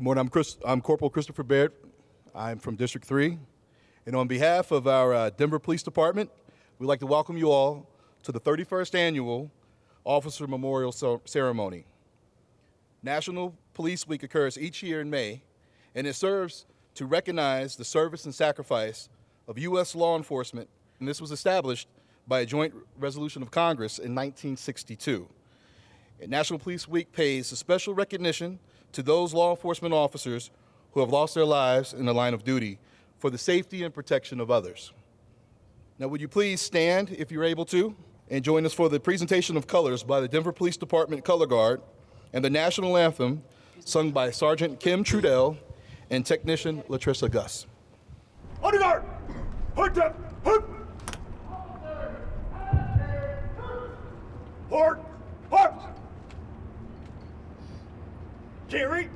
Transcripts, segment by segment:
Good morning. I'm, Chris, I'm Corporal Christopher Baird. I'm from District 3. And on behalf of our uh, Denver Police Department, we'd like to welcome you all to the 31st Annual Officer Memorial Ceremony. National Police Week occurs each year in May, and it serves to recognize the service and sacrifice of U.S. law enforcement, and this was established by a joint resolution of Congress in 1962. And National Police Week pays a special recognition to those law enforcement officers who have lost their lives in the line of duty for the safety and protection of others. Now, would you please stand if you're able to and join us for the presentation of colors by the Denver Police Department Color Guard and the national anthem sung by Sergeant Kim Trudell and technician Latrissa Gus. On guard! Hard up! Hard! Hard! Hard! Jerry!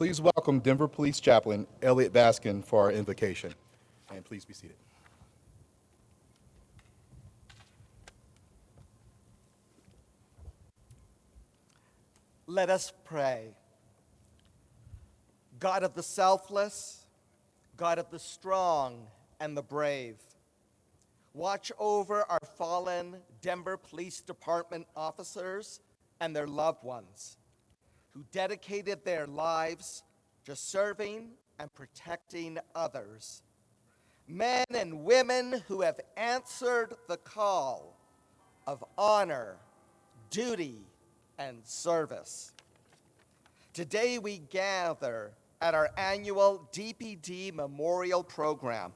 Please welcome Denver Police Chaplain Elliot Baskin for our invocation. And please be seated. Let us pray. God of the selfless, God of the strong and the brave, watch over our fallen Denver Police Department officers and their loved ones who dedicated their lives to serving and protecting others. Men and women who have answered the call of honor, duty, and service. Today we gather at our annual DPD Memorial Program,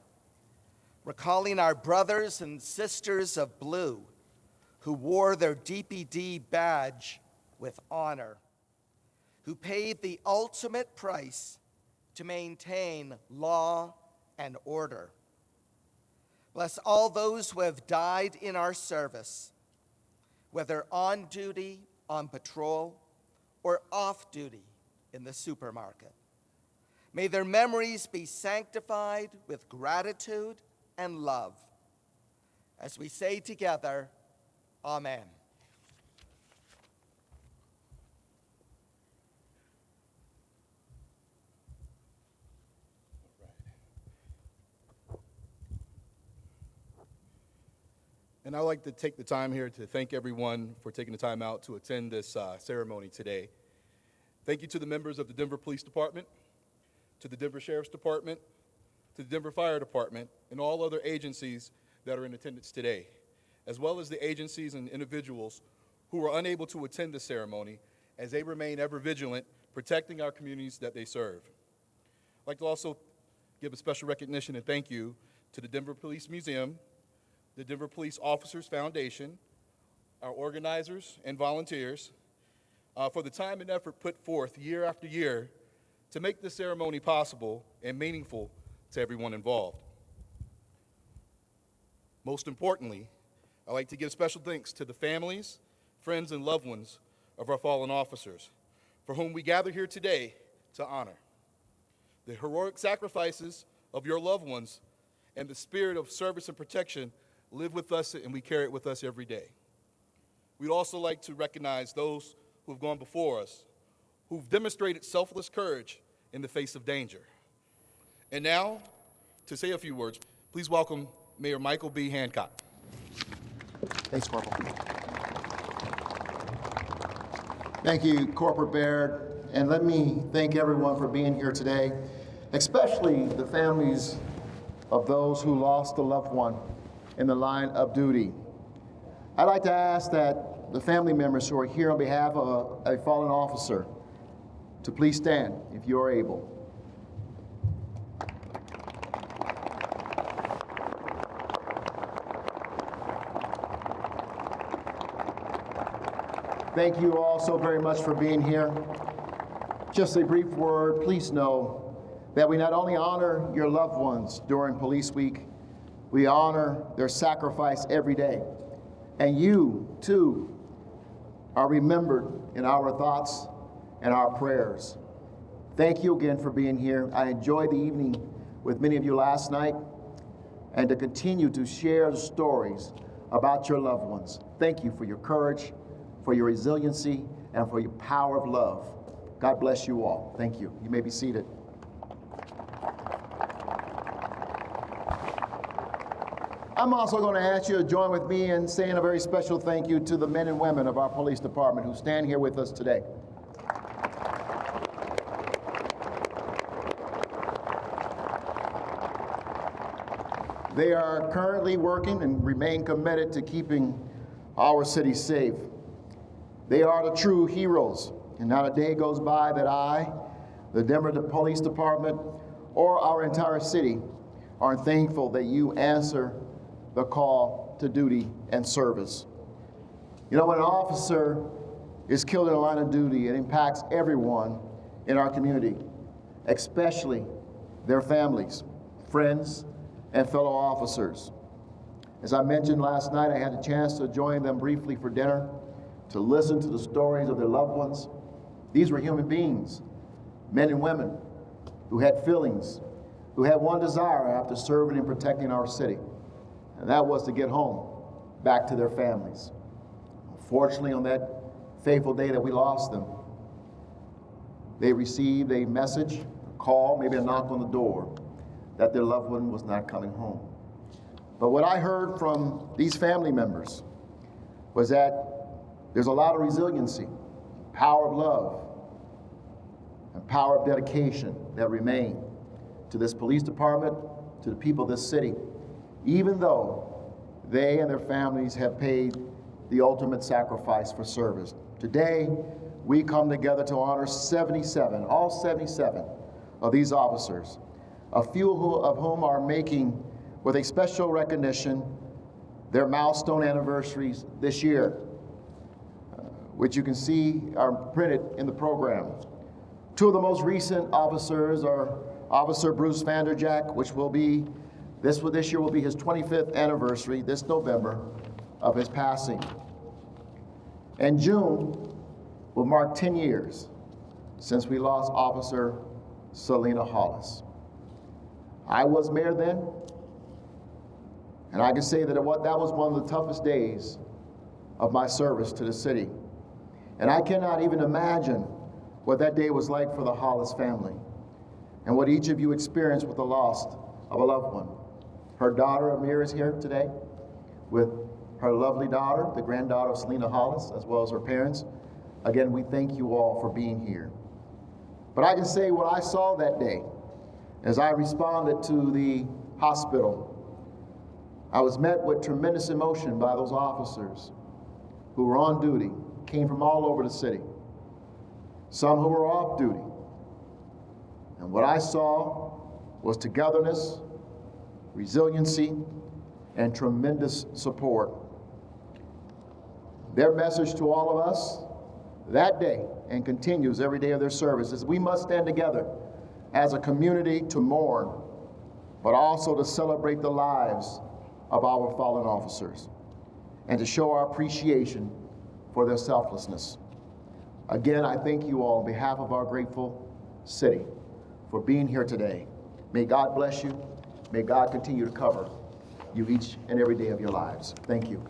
recalling our brothers and sisters of blue who wore their DPD badge with honor, who paid the ultimate price to maintain law and order. Bless all those who have died in our service, whether on duty, on patrol, or off duty in the supermarket. May their memories be sanctified with gratitude and love. As we say together, Amen. And I'd like to take the time here to thank everyone for taking the time out to attend this uh, ceremony today. Thank you to the members of the Denver Police Department, to the Denver Sheriff's Department, to the Denver Fire Department, and all other agencies that are in attendance today, as well as the agencies and individuals who were unable to attend the ceremony as they remain ever vigilant, protecting our communities that they serve. I'd like to also give a special recognition and thank you to the Denver Police Museum, the Denver Police Officers Foundation, our organizers and volunteers, uh, for the time and effort put forth year after year to make this ceremony possible and meaningful to everyone involved. Most importantly, I'd like to give special thanks to the families, friends, and loved ones of our fallen officers, for whom we gather here today to honor. The heroic sacrifices of your loved ones and the spirit of service and protection live with us and we carry it with us every day. We'd also like to recognize those who have gone before us, who've demonstrated selfless courage in the face of danger. And now, to say a few words, please welcome Mayor Michael B. Hancock. Thanks, Corporal. Thank you, Corporal Baird, and let me thank everyone for being here today, especially the families of those who lost a loved one in the line of duty. I'd like to ask that the family members who are here on behalf of a, a fallen officer to please stand if you are able. Thank you all so very much for being here. Just a brief word, please know that we not only honor your loved ones during Police Week, we honor their sacrifice every day. And you, too, are remembered in our thoughts and our prayers. Thank you again for being here. I enjoyed the evening with many of you last night and to continue to share the stories about your loved ones. Thank you for your courage, for your resiliency, and for your power of love. God bless you all. Thank you. You may be seated. I'm also going to ask you to join with me in saying a very special thank you to the men and women of our police department who stand here with us today. They are currently working and remain committed to keeping our city safe. They are the true heroes, and not a day goes by that I, the Denver Police Department, or our entire city aren't thankful that you answer the call to duty and service. You know, when an officer is killed in a line of duty, it impacts everyone in our community, especially their families, friends, and fellow officers. As I mentioned last night, I had a chance to join them briefly for dinner to listen to the stories of their loved ones. These were human beings, men and women, who had feelings, who had one desire after serving and protecting our city, and that was to get home, back to their families. Fortunately, on that fateful day that we lost them, they received a message, a call, maybe a knock on the door, that their loved one was not coming home. But what I heard from these family members was that there's a lot of resiliency, power of love, and power of dedication that remain to this police department, to the people of this city, even though they and their families have paid the ultimate sacrifice for service. Today, we come together to honor 77, all 77 of these officers, a few of whom are making, with a special recognition, their milestone anniversaries this year, uh, which you can see are printed in the program. Two of the most recent officers are Officer Bruce VanderJagt, which will be, this, this year will be his 25th anniversary, this November, of his passing. And June will mark 10 years since we lost Officer Celena Hollis. I was mayor then, and I can say that it that was one of the toughest days of my service to the city. And I cannot even imagine what that day was like for the Hollis family and what each of you experienced with the loss of a loved one. Her daughter Amir is here today with her lovely daughter, the granddaughter of Celena Hollis, as well as her parents. Again, we thank you all for being here. But I can say what I saw that day as I responded to the hospital. I was met with tremendous emotion by those officers who were on duty, came from all over the city, some who were off duty. And what I saw was togetherness, resiliency, and tremendous support. Their message to all of us that day and continues every day of their service is we must stand together as a community to mourn, but also to celebrate the lives of our fallen officers and to show our appreciation for their selflessness. Again, I thank you all on behalf of our grateful city for being here today. May God bless you. May God continue to cover you each and every day of your lives. Thank you.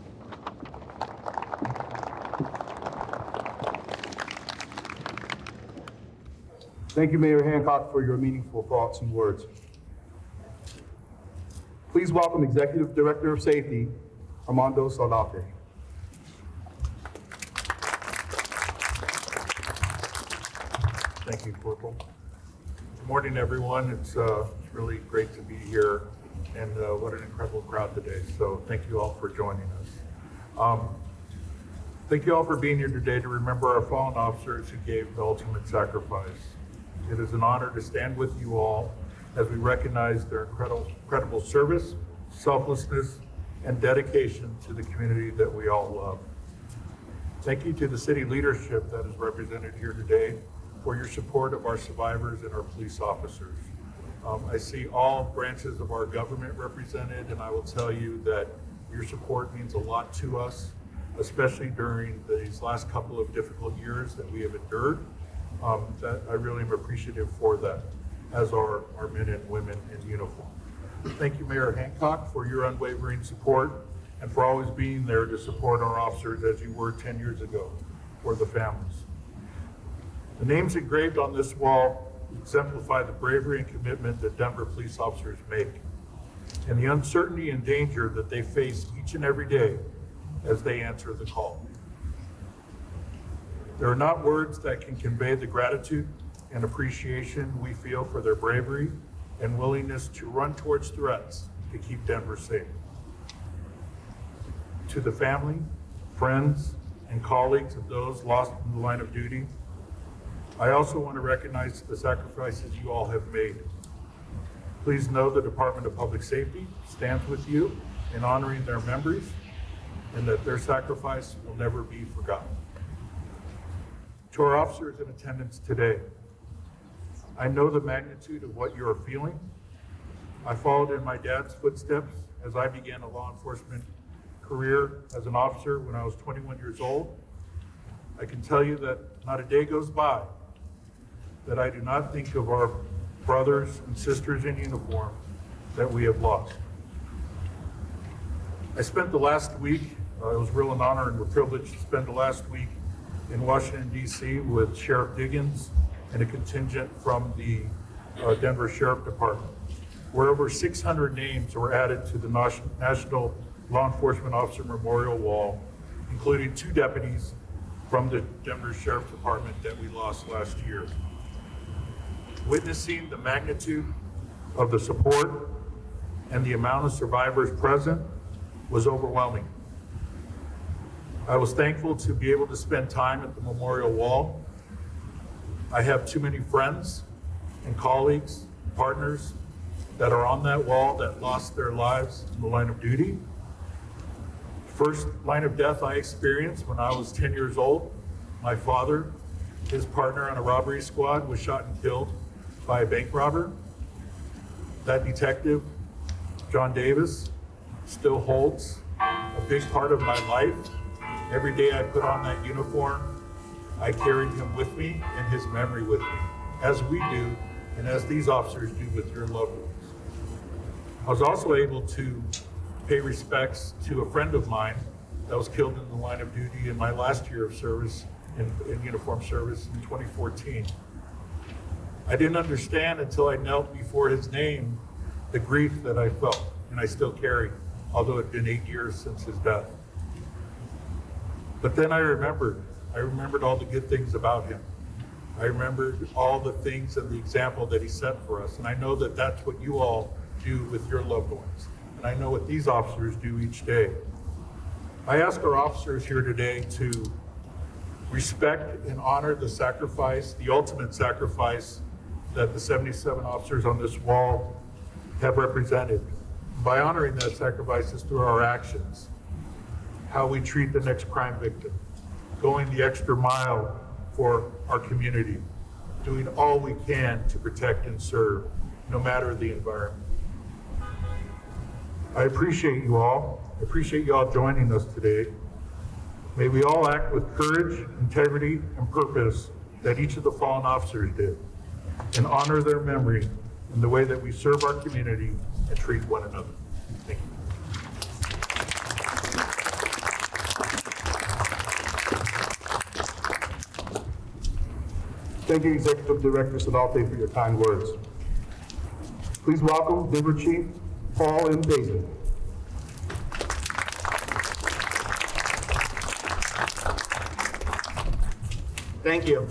Thank you, Mayor Hancock, for your meaningful thoughts and words. Please welcome Executive Director of Safety, Armando Saldate. Thank you, Corporal. Good morning, everyone. It's uh, really great to be here, and uh, what an incredible crowd today. So thank you all for joining us. Um, Thank you all for being here today to remember our fallen officers who gave the ultimate sacrifice. It is an honor to stand with you all as we recognize their incredible, incredible service, selflessness, and dedication to the community that we all love. Thank you to the city leadership that is represented here today for your support of our survivors and our police officers. Um, I see all branches of our government represented, and I will tell you that your support means a lot to us, especially during these last couple of difficult years that we have endured. Um, that I really am appreciative for that, as are our men and women in uniform. Thank you, Mayor Hancock, for your unwavering support and for always being there to support our officers as you were 10 years ago for the families. The names engraved on this wall exemplify the bravery and commitment that Denver police officers make and the uncertainty and danger that they face each and every day as they answer the call. There are not words that can convey the gratitude and appreciation we feel for their bravery and willingness to run towards threats to keep Denver safe. To the family, friends, and colleagues of those lost in the line of duty, I also want to recognize the sacrifices you all have made. Please know the Department of Public Safety stands with you in honoring their memories and that their sacrifice will never be forgotten. To our officers in attendance today, I know the magnitude of what you are feeling. I followed in my dad's footsteps as I began a law enforcement career as an officer when I was 21 years old. I can tell you that not a day goes by that I do not think of our brothers and sisters in uniform that we have lost. I spent the last week, uh, it was real an honor and a privilege to spend the last week in Washington DC with Sheriff Diggins and a contingent from the uh, Denver Sheriff Department, where over 600 names were added to the National Law Enforcement Officer Memorial Wall, including two deputies from the Denver Sheriff Department that we lost last year. Witnessing the magnitude of the support and the amount of survivors present was overwhelming. I was thankful to be able to spend time at the memorial wall. I have too many friends and colleagues, partners that are on that wall that lost their lives in the line of duty. First line of death I experienced when I was 10 years old. My father, his partner on a robbery squad, was shot and killed by a bank robber. That detective, John Davis, still holds a big part of my life. Every day I put on that uniform, I carried him with me and his memory with me, as we do and as these officers do with your loved ones. I was also able to pay respects to a friend of mine that was killed in the line of duty in my last year of service, in, in uniform service in 2014. I didn't understand until I knelt before his name the grief that I felt, and I still carry, although it had been eight years since his death. But then I remembered, I remembered all the good things about him. I remembered all the things and the example that he set for us. And I know that that's what you all do with your loved ones. And I know what these officers do each day. I ask our officers here today to respect and honor the sacrifice, the ultimate sacrifice that the 77 officers on this wall have represented. By honoring that sacrifice is through our actions, how we treat the next crime victim, going the extra mile for our community, doing all we can to protect and serve, no matter the environment. I appreciate you all. I appreciate you all joining us today. May we all act with courage, integrity, and purpose that each of the fallen officers did, and honor their memory in the way that we serve our community and treat one another. Thank you. Thank you, Executive Director Saldate, for your kind words. Please welcome Denver Chief Paul M. Pazen. Thank you.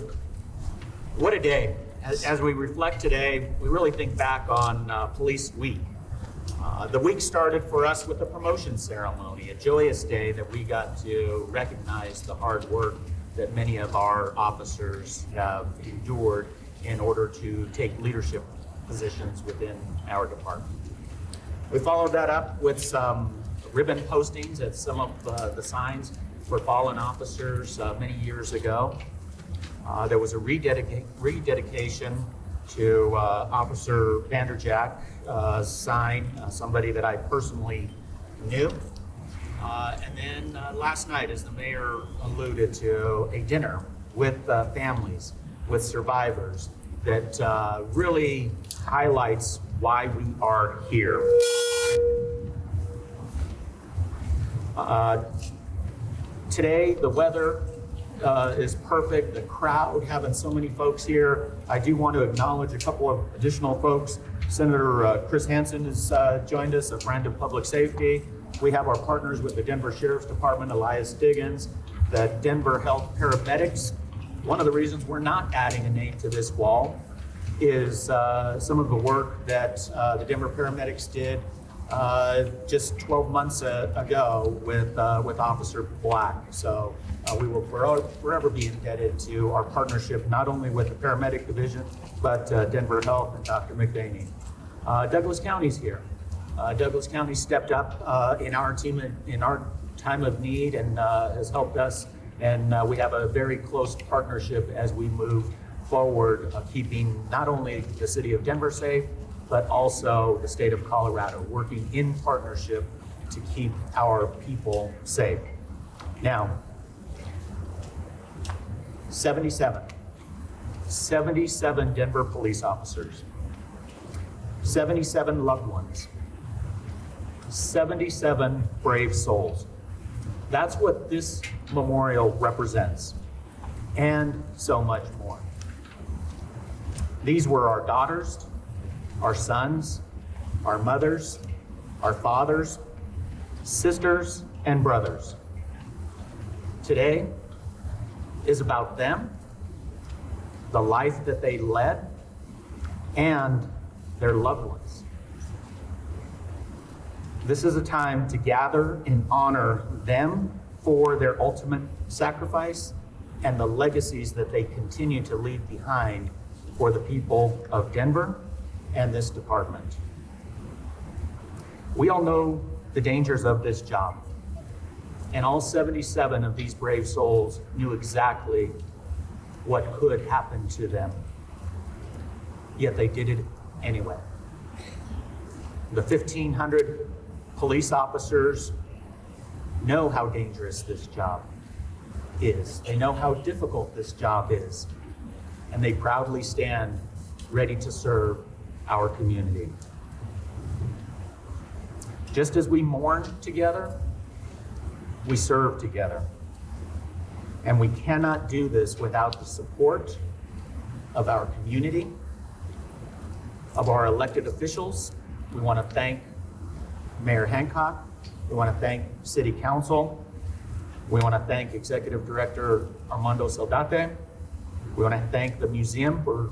What a day. As, as we reflect today, we really think back on uh, Police Week. Uh, the week started for us with a promotion ceremony, a joyous day that we got to recognize the hard work that many of our officers have endured in order to take leadership positions within our department. We followed that up with some ribbon postings at some of uh, the signs for fallen officers uh, many years ago. Uh, There was a rededica- rededication to uh, Officer VanderJagt uh, sign, uh, somebody that I personally knew. Uh, And then uh, last night, as the mayor alluded to, a dinner with families, with survivors, that really highlights why we are here. Today, the weather uh, is perfect, the crowd, having so many folks here. I do want to acknowledge a couple of additional folks. Senator uh, Chris Hansen has uh, joined us, a friend of public safety. We have our partners with the Denver Sheriff's Department, Elias Diggins, the Denver Health Paramedics. One of the reasons we're not adding a name to this wall is uh, some of the work that uh, the Denver paramedics did uh, just 12 months uh, ago with, uh, with Officer Black. So uh, we will forever be indebted to our partnership, not only with the paramedic division, but uh, Denver Health and Dr. McVaney. Uh, Douglas County's here. Douglas County stepped up in our team, in our time of need and has helped us. And we have a very close partnership as we move forward, keeping not only the city of Denver safe, but also the state of Colorado, working in partnership to keep our people safe. Now, 77, 77 Denver police officers, 77 loved ones, 77 brave souls. That's what this memorial represents, and so much more. These were our daughters, our sons, our mothers, our fathers, sisters, and brothers. Today is about them, the life that they led, and their loved ones. This is a time to gather and honor them for their ultimate sacrifice and the legacies that they continue to leave behind for the people of Denver and this department. We all know the dangers of this job. And all 77 of these brave souls knew exactly what could happen to them. Yet they did it anyway. The 1,500 police officers know how dangerous this job is. They know how difficult this job is. And they proudly stand ready to serve our community. Just as we mourn together, we serve together. And we cannot do this without the support of our community, of our elected officials. We want to thank Mayor Hancock. We want to thank City Council. We want to thank Executive Director Armando Saldate. We want to thank the museum for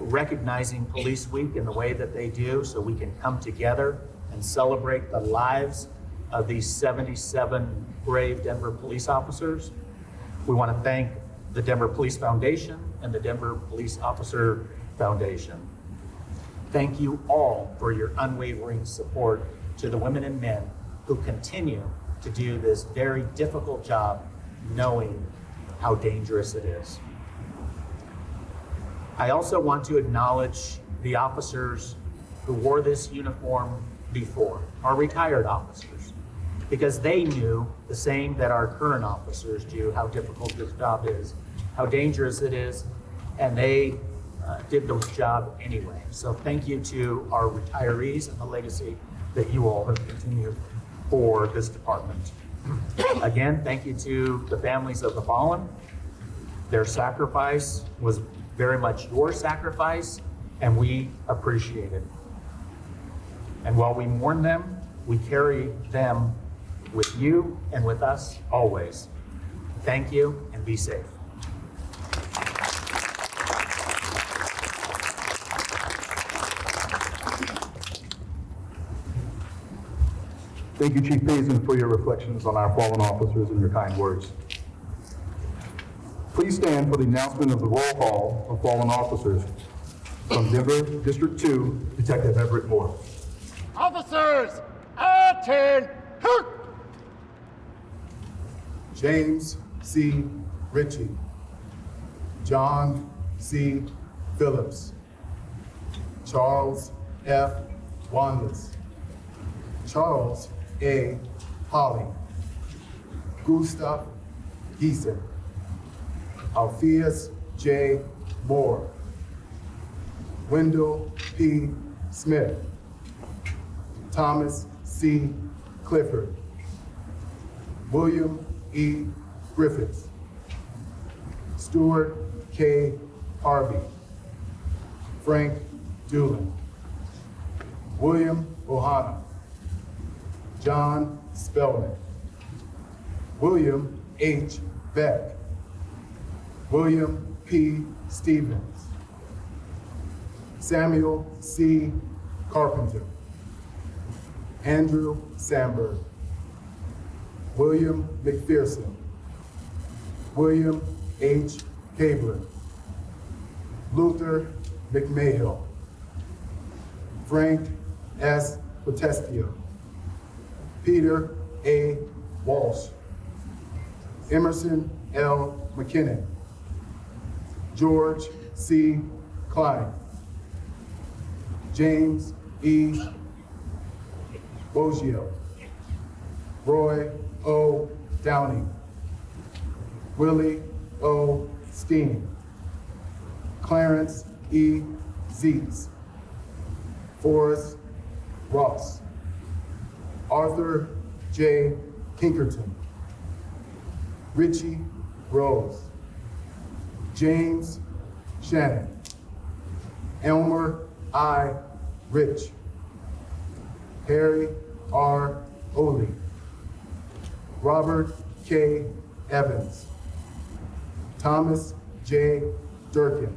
recognizing Police Week in the way that they do so we can come together and celebrate the lives of these 77 brave Denver police officers. We want to thank the Denver Police Foundation and the Denver Police Officer Foundation. Thank you all for your unwavering support to the women and men who continue to do this very difficult job knowing how dangerous it is. I also want to acknowledge the officers who wore this uniform before, our retired officers, because they knew the same that our current officers do, how difficult this job is, how dangerous it is, and they uh, did the job anyway. So thank you to our retirees and the legacy that you all have continued for this department. Again, thank you to the families of the fallen. Their sacrifice was very much your sacrifice, and we appreciate it. And while we mourn them, we carry them with you and with us always. Thank you and be safe. Thank you, Chief Pazen, for your reflections on our fallen officers and your kind words. Please stand for the announcement of the roll call of fallen officers. From Denver District 2, Detective Everett Moore. Officers, attend! James C. Ritchie. John C. Phillips. Charles F. Wanless. Charles A. Holly. Gustav Gieser. Alpheus J. Moore. Wendell P. Smith. Thomas C. Clifford. William E. Griffiths. Stuart K. Harvey. Frank Doolin. William Ohana. John Spellman. William H. Beck. William P. Stevens. Samuel C. Carpenter. Andrew Sandberg. William McPherson. William H. Cabler. Luther McMahill. Frank S. Potestio. Peter A. Walsh. Emerson L. McKinnon. George C. Klein. James E. Boggio. Roy O. Downing. Willie O. Steen. Clarence E. Zeitz. Forrest Ross. Arthur J. Pinkerton. Richie Rose. James Shannon. Elmer I. Rich. Harry R. Oley. Robert K. Evans. Thomas J. Durkin.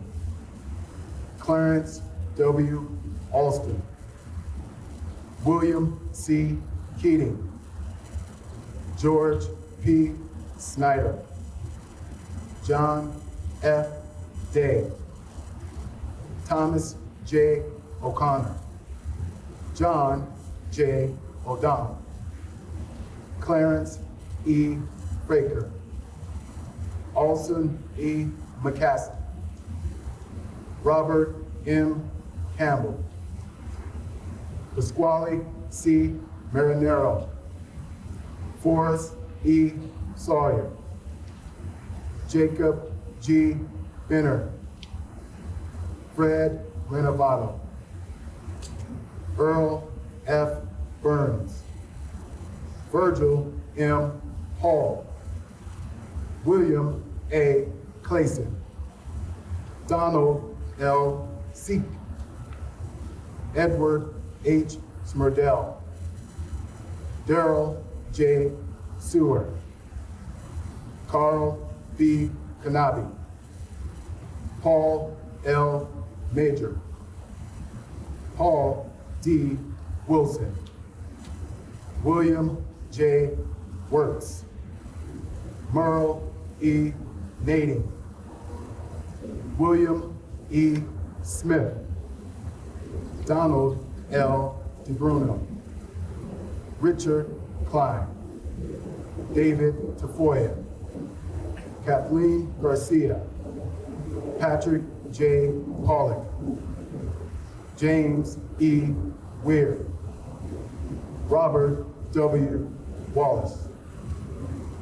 Clarence W. Alston. William C. Keating. George P. Snyder. John F. Day. Thomas J. O'Connor. John J. O'Donnell. Clarence E. Fraker. Alson E. McCaskey. Robert M. Campbell. Pasquale C. Marinero. Forrest E. Sawyer. Jacob G. Benner. Fred Renovato. Earl F. Burns. Virgil M. Hall. William A. Clayson. Donald L. Seek. Edward H. Smerdell. Daryl J. Sewer. Carl B. Kanabi. Paul L. Major. Paul D. Wilson. William J. Works. Merle E. Nading. William E. Smith. Donald L. DeBruno. Richard Klein. David Tafoya. Kathleen Garcia. Patrick J. Pollock. James E. Weir. Robert W. Wallace.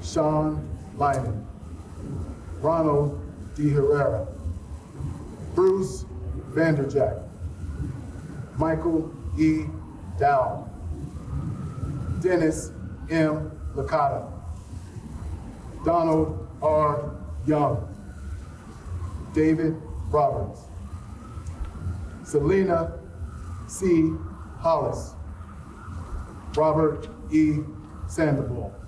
Sean Lyman. Ronald D. Herrera. Bruce VanderJagt. Michael E. Dow. Dennis M. Licata. Donald R. Young. David Roberts. Celena C. Hollis. Robert E. Sandoval.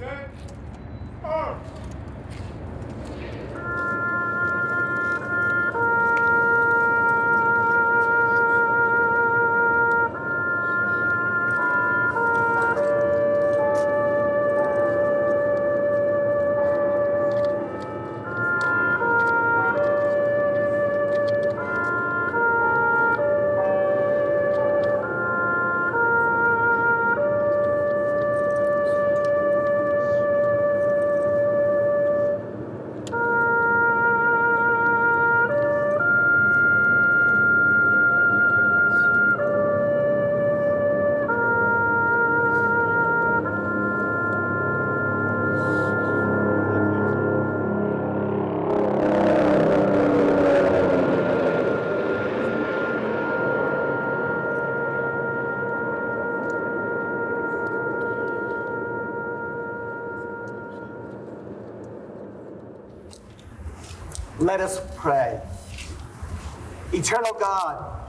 Reset. Arms. Let us pray. Eternal God,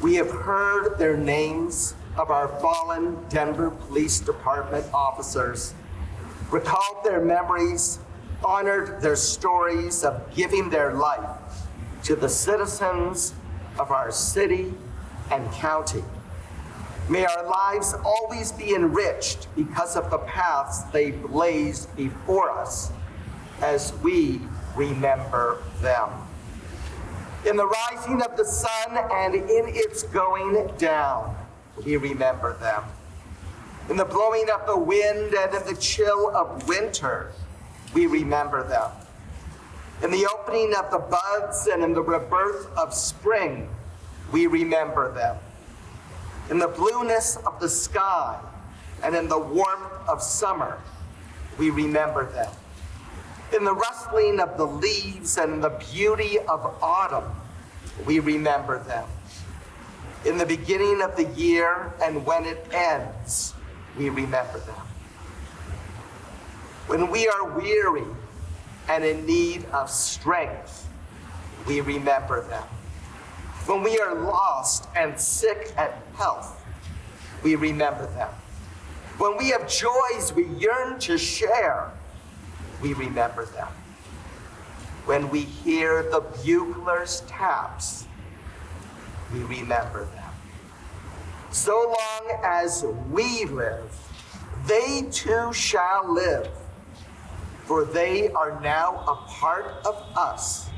we have heard their names of our fallen Denver Police Department officers, recalled their memories, honored their stories of giving their life to the citizens of our city and county. May our lives always be enriched because of the paths they blazed before us as we remember them. In the rising of the sun and in its going down, we remember them. In the blowing of the wind and in the chill of winter, we remember them. In the opening of the buds and in the rebirth of spring, we remember them. In the blueness of the sky and in the warmth of summer, we remember them. In the rustling of the leaves and the beauty of autumn, we remember them. In the beginning of the year and when it ends, we remember them. When we are weary and in need of strength, we remember them. When we are lost and sick at health, we remember them. When we have joys we yearn to share, we remember them. When we hear the bugler's taps, we remember them. So long as we live, they too shall live, for they are now a part of us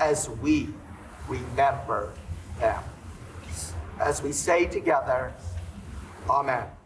as we remember them. As we say together, Amen.